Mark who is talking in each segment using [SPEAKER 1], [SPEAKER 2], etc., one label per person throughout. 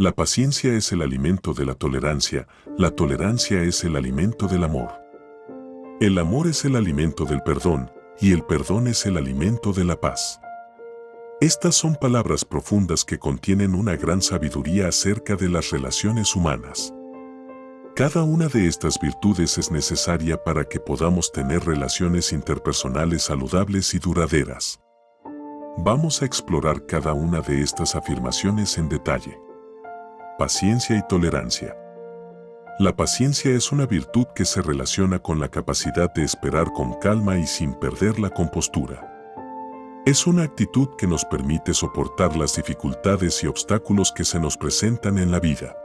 [SPEAKER 1] La paciencia es el alimento de la tolerancia, la tolerancia es el alimento del amor. El amor es el alimento del perdón y el perdón es el alimento de la paz. Estas son palabras profundas que contienen una gran sabiduría acerca de las relaciones humanas. Cada una de estas virtudes es necesaria para que podamos tener relaciones interpersonales saludables y duraderas. Vamos a explorar cada una de estas afirmaciones en detalle. Paciencia y tolerancia. La paciencia es una virtud que se relaciona con la capacidad de esperar con calma y sin perder la compostura. Es una actitud que nos permite soportar las dificultades y obstáculos que se nos presentan en la vida.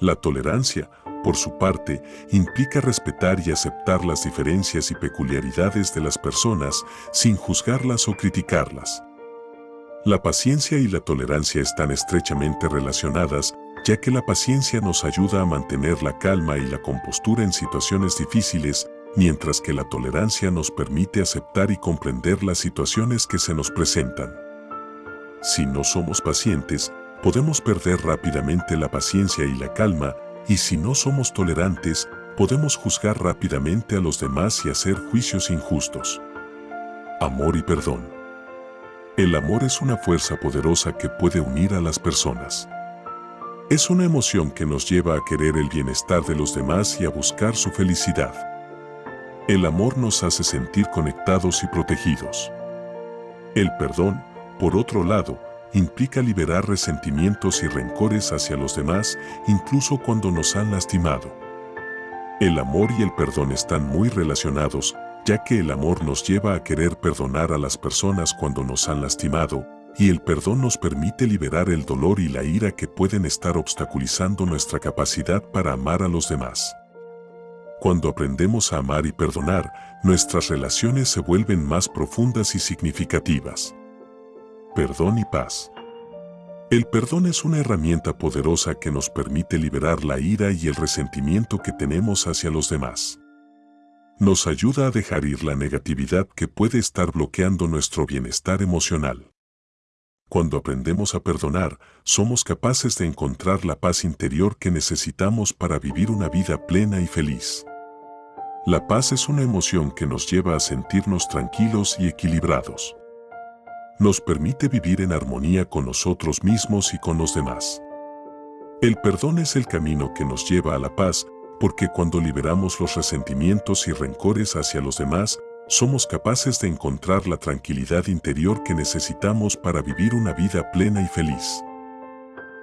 [SPEAKER 1] La tolerancia, por su parte, implica respetar y aceptar las diferencias y peculiaridades de las personas sin juzgarlas o criticarlas. La paciencia y la tolerancia están estrechamente relacionadas, ya que la paciencia nos ayuda a mantener la calma y la compostura en situaciones difíciles, mientras que la tolerancia nos permite aceptar y comprender las situaciones que se nos presentan. Si no somos pacientes, podemos perder rápidamente la paciencia y la calma, y si no somos tolerantes, podemos juzgar rápidamente a los demás y hacer juicios injustos. Amor y perdón. El amor es una fuerza poderosa que puede unir a las personas. Es una emoción que nos lleva a querer el bienestar de los demás y a buscar su felicidad. El amor nos hace sentir conectados y protegidos. El perdón, por otro lado, implica liberar resentimientos y rencores hacia los demás, incluso cuando nos han lastimado. El amor y el perdón están muy relacionados, ya que el amor nos lleva a querer perdonar a las personas cuando nos han lastimado, y el perdón nos permite liberar el dolor y la ira que pueden estar obstaculizando nuestra capacidad para amar a los demás. Cuando aprendemos a amar y perdonar, nuestras relaciones se vuelven más profundas y significativas perdón y paz. El perdón es una herramienta poderosa que nos permite liberar la ira y el resentimiento que tenemos hacia los demás. Nos ayuda a dejar ir la negatividad que puede estar bloqueando nuestro bienestar emocional. Cuando aprendemos a perdonar, somos capaces de encontrar la paz interior que necesitamos para vivir una vida plena y feliz. La paz es una emoción que nos lleva a sentirnos tranquilos y equilibrados nos permite vivir en armonía con nosotros mismos y con los demás. El perdón es el camino que nos lleva a la paz, porque cuando liberamos los resentimientos y rencores hacia los demás, somos capaces de encontrar la tranquilidad interior que necesitamos para vivir una vida plena y feliz.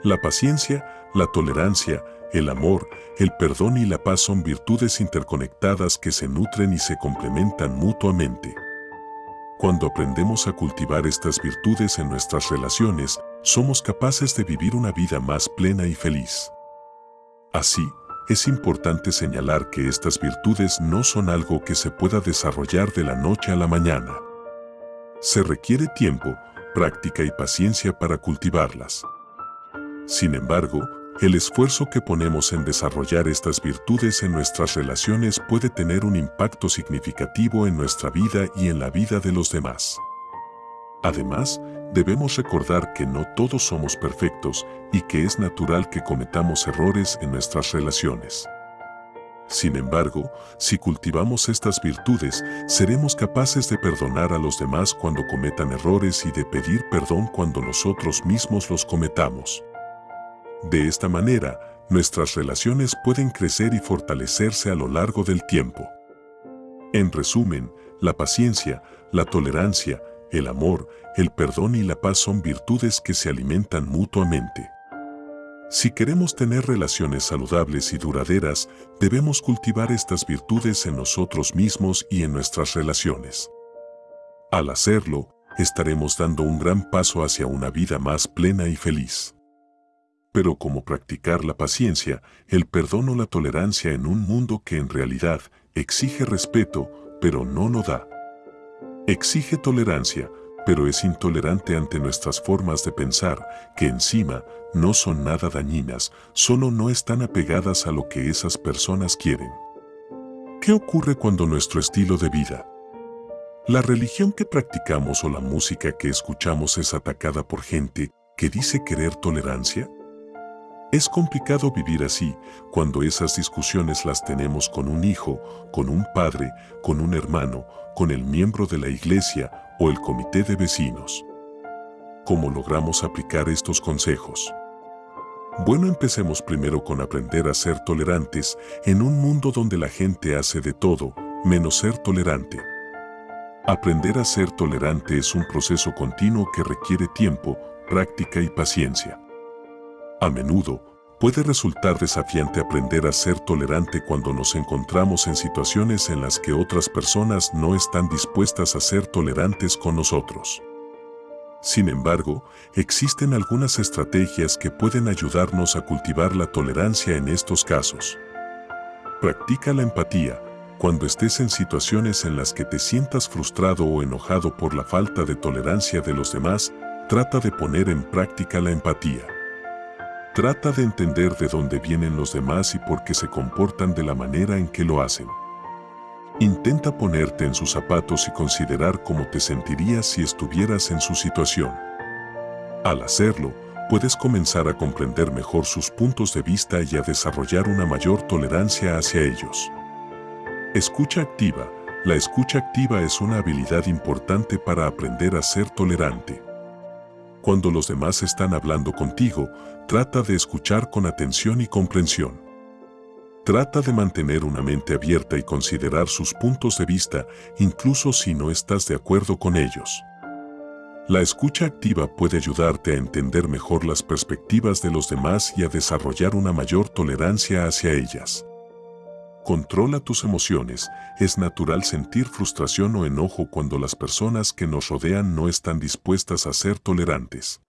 [SPEAKER 1] La paciencia, la tolerancia, el amor, el perdón y la paz son virtudes interconectadas que se nutren y se complementan mutuamente. Cuando aprendemos a cultivar estas virtudes en nuestras relaciones, somos capaces de vivir una vida más plena y feliz. Así, es importante señalar que estas virtudes no son algo que se pueda desarrollar de la noche a la mañana. Se requiere tiempo, práctica y paciencia para cultivarlas. Sin embargo, el esfuerzo que ponemos en desarrollar estas virtudes en nuestras relaciones puede tener un impacto significativo en nuestra vida y en la vida de los demás. Además, debemos recordar que no todos somos perfectos y que es natural que cometamos errores en nuestras relaciones. Sin embargo, si cultivamos estas virtudes, seremos capaces de perdonar a los demás cuando cometan errores y de pedir perdón cuando nosotros mismos los cometamos. De esta manera, nuestras relaciones pueden crecer y fortalecerse a lo largo del tiempo. En resumen, la paciencia, la tolerancia, el amor, el perdón y la paz son virtudes que se alimentan mutuamente. Si queremos tener relaciones saludables y duraderas, debemos cultivar estas virtudes en nosotros mismos y en nuestras relaciones. Al hacerlo, estaremos dando un gran paso hacia una vida más plena y feliz pero como practicar la paciencia, el perdón o la tolerancia en un mundo que en realidad exige respeto, pero no lo da. Exige tolerancia, pero es intolerante ante nuestras formas de pensar, que encima no son nada dañinas, solo no están apegadas a lo que esas personas quieren. ¿Qué ocurre cuando nuestro estilo de vida, la religión que practicamos o la música que escuchamos es atacada por gente que dice querer tolerancia? Es complicado vivir así cuando esas discusiones las tenemos con un hijo, con un padre, con un hermano, con el miembro de la iglesia o el comité de vecinos. ¿Cómo logramos aplicar estos consejos? Bueno, empecemos primero con aprender a ser tolerantes en un mundo donde la gente hace de todo, menos ser tolerante. Aprender a ser tolerante es un proceso continuo que requiere tiempo, práctica y paciencia. A menudo, puede resultar desafiante aprender a ser tolerante cuando nos encontramos en situaciones en las que otras personas no están dispuestas a ser tolerantes con nosotros. Sin embargo, existen algunas estrategias que pueden ayudarnos a cultivar la tolerancia en estos casos. Practica la empatía. Cuando estés en situaciones en las que te sientas frustrado o enojado por la falta de tolerancia de los demás, trata de poner en práctica la empatía. Trata de entender de dónde vienen los demás y por qué se comportan de la manera en que lo hacen. Intenta ponerte en sus zapatos y considerar cómo te sentirías si estuvieras en su situación. Al hacerlo, puedes comenzar a comprender mejor sus puntos de vista y a desarrollar una mayor tolerancia hacia ellos. Escucha activa. La escucha activa es una habilidad importante para aprender a ser tolerante. Cuando los demás están hablando contigo, trata de escuchar con atención y comprensión. Trata de mantener una mente abierta y considerar sus puntos de vista, incluso si no estás de acuerdo con ellos. La escucha activa puede ayudarte a entender mejor las perspectivas de los demás y a desarrollar una mayor tolerancia hacia ellas. Controla tus emociones. Es natural sentir frustración o enojo cuando las personas que nos rodean no están dispuestas a ser tolerantes.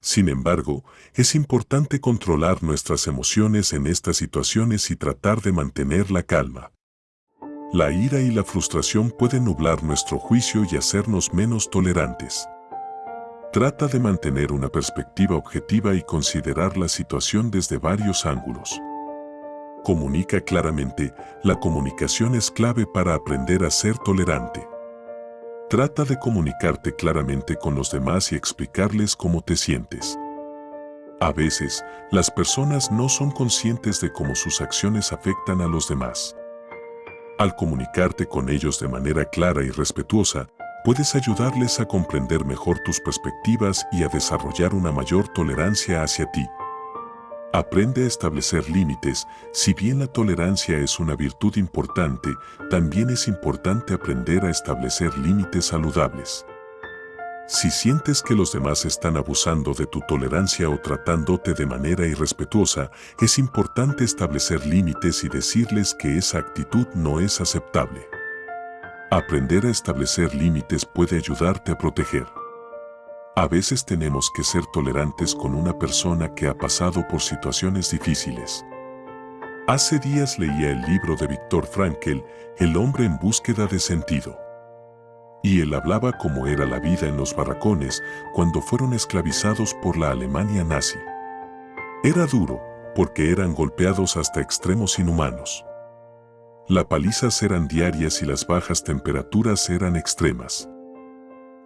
[SPEAKER 1] Sin embargo, es importante controlar nuestras emociones en estas situaciones y tratar de mantener la calma. La ira y la frustración pueden nublar nuestro juicio y hacernos menos tolerantes. Trata de mantener una perspectiva objetiva y considerar la situación desde varios ángulos. Comunica claramente, la comunicación es clave para aprender a ser tolerante. Trata de comunicarte claramente con los demás y explicarles cómo te sientes. A veces, las personas no son conscientes de cómo sus acciones afectan a los demás. Al comunicarte con ellos de manera clara y respetuosa, puedes ayudarles a comprender mejor tus perspectivas y a desarrollar una mayor tolerancia hacia ti. Aprende a establecer límites. Si bien la tolerancia es una virtud importante, también es importante aprender a establecer límites saludables. Si sientes que los demás están abusando de tu tolerancia o tratándote de manera irrespetuosa, es importante establecer límites y decirles que esa actitud no es aceptable. Aprender a establecer límites puede ayudarte a proteger. A veces tenemos que ser tolerantes con una persona que ha pasado por situaciones difíciles. Hace días leía el libro de Viktor Frankl, El hombre en búsqueda de sentido. Y él hablaba cómo era la vida en los barracones cuando fueron esclavizados por la Alemania nazi. Era duro, porque eran golpeados hasta extremos inhumanos. Las palizas eran diarias y las bajas temperaturas eran extremas.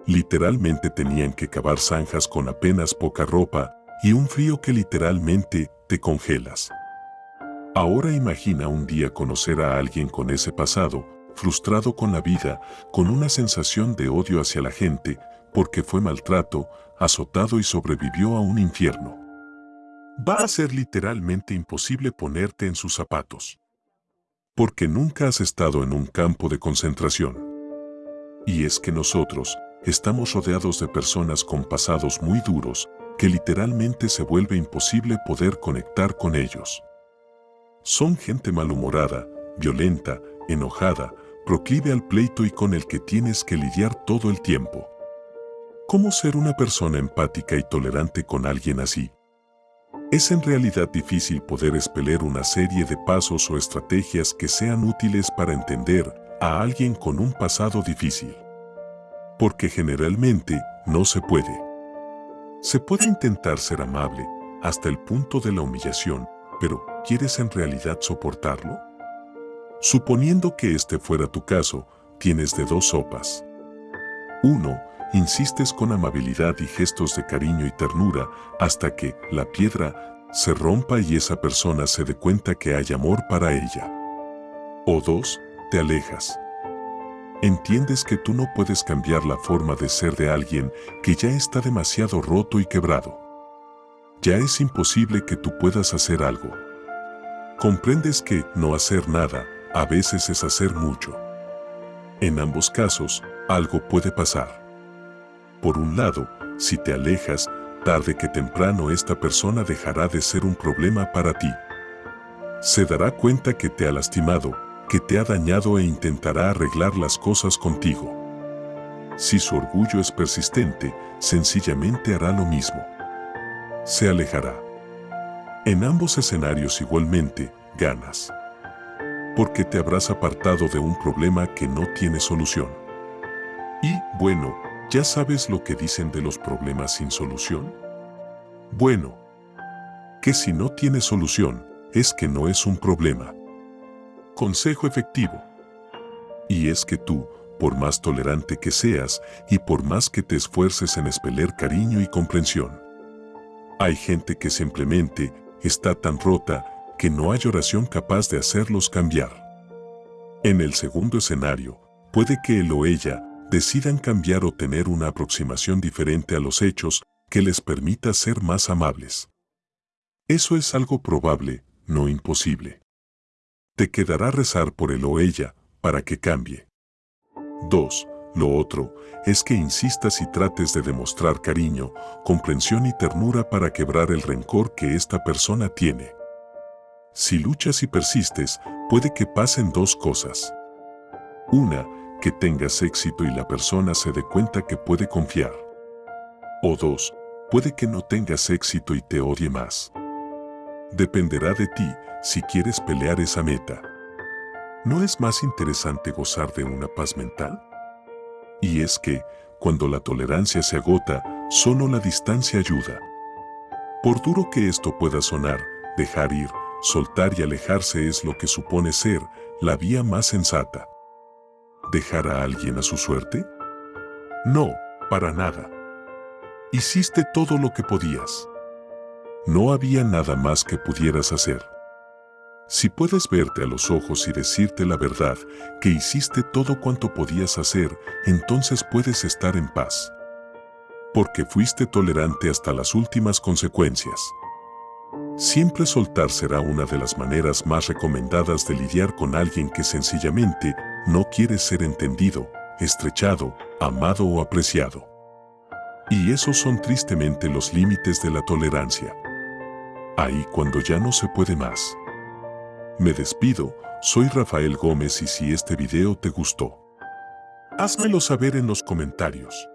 [SPEAKER 1] Literalmente tenían que cavar zanjas con apenas poca ropa y un frío que literalmente te congelas. Ahora imagina un día conocer a alguien con ese pasado, frustrado con la vida, con una sensación de odio hacia la gente, porque fue maltrato, azotado y sobrevivió a un infierno. Va a ser literalmente imposible ponerte en sus zapatos. Porque nunca has estado en un campo de concentración. Y es que nosotros, estamos rodeados de personas con pasados muy duros que literalmente se vuelve imposible poder conectar con ellos. Son gente malhumorada, violenta, enojada, proclive al pleito y con el que tienes que lidiar todo el tiempo. ¿Cómo ser una persona empática y tolerante con alguien así? Es en realidad difícil poder expeler una serie de pasos o estrategias que sean útiles para entender a alguien con un pasado difícil porque generalmente no se puede. Se puede intentar ser amable hasta el punto de la humillación, pero ¿quieres en realidad soportarlo? Suponiendo que este fuera tu caso, tienes de dos sopas. Uno, Insistes con amabilidad y gestos de cariño y ternura hasta que la piedra se rompa y esa persona se dé cuenta que hay amor para ella. O dos, te alejas. Entiendes que tú no puedes cambiar la forma de ser de alguien que ya está demasiado roto y quebrado. Ya es imposible que tú puedas hacer algo. Comprendes que no hacer nada a veces es hacer mucho. En ambos casos, algo puede pasar. Por un lado, si te alejas, tarde que temprano esta persona dejará de ser un problema para ti. Se dará cuenta que te ha lastimado, que te ha dañado e intentará arreglar las cosas contigo. Si su orgullo es persistente, sencillamente hará lo mismo. Se alejará. En ambos escenarios igualmente, ganas. Porque te habrás apartado de un problema que no tiene solución. Y, bueno, ¿Ya sabes lo que dicen de los problemas sin solución? Bueno, que si no tiene solución, es que no es un problema. Consejo efectivo. Y es que tú, por más tolerante que seas y por más que te esfuerces en espeler cariño y comprensión, hay gente que simplemente está tan rota que no hay oración capaz de hacerlos cambiar. En el segundo escenario, puede que él o ella decidan cambiar o tener una aproximación diferente a los hechos que les permita ser más amables. Eso es algo probable, no imposible. Te quedará rezar por él o ella para que cambie. 2. Lo otro es que insistas y trates de demostrar cariño, comprensión y ternura para quebrar el rencor que esta persona tiene. Si luchas y persistes, puede que pasen dos cosas. Una, que tengas éxito y la persona se dé cuenta que puede confiar. O dos, puede que no tengas éxito y te odie más. Dependerá de ti si quieres pelear esa meta. ¿No es más interesante gozar de una paz mental? Y es que, cuando la tolerancia se agota, solo la distancia ayuda. Por duro que esto pueda sonar, dejar ir, soltar y alejarse es lo que supone ser la vía más sensata dejar a alguien a su suerte? No, para nada. Hiciste todo lo que podías. No había nada más que pudieras hacer. Si puedes verte a los ojos y decirte la verdad, que hiciste todo cuanto podías hacer, entonces puedes estar en paz. Porque fuiste tolerante hasta las últimas consecuencias. Siempre soltar será una de las maneras más recomendadas de lidiar con alguien que sencillamente no quiere ser entendido, estrechado, amado o apreciado. Y esos son tristemente los límites de la tolerancia. Ahí cuando ya no se puede más. Me despido, soy Rafael Gómez y si este video te gustó, házmelo saber en los comentarios.